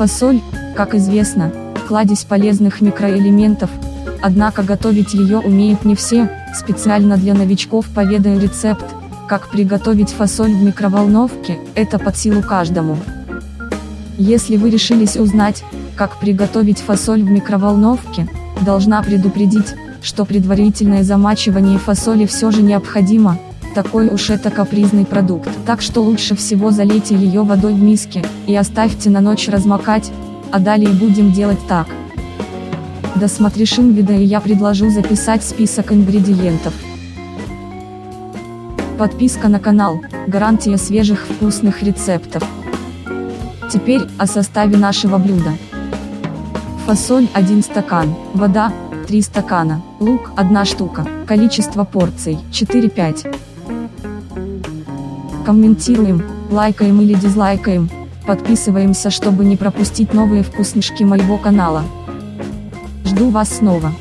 Фасоль, как известно, кладезь полезных микроэлементов, однако готовить ее умеют не все, специально для новичков поведаю рецепт, как приготовить фасоль в микроволновке, это под силу каждому. Если вы решились узнать, как приготовить фасоль в микроволновке, должна предупредить, что предварительное замачивание фасоли все же необходимо, такой уж это капризный продукт. Так что лучше всего залейте ее водой в миске, и оставьте на ночь размокать, а далее будем делать так. Досмотришь видео и я предложу записать список ингредиентов. Подписка на канал, гарантия свежих вкусных рецептов. Теперь, о составе нашего блюда. Фасоль 1 стакан, вода 3 стакана, лук 1 штука, количество порций 4-5. Комментируем, лайкаем или дизлайкаем, подписываемся чтобы не пропустить новые вкуснышки моего канала. Жду вас снова.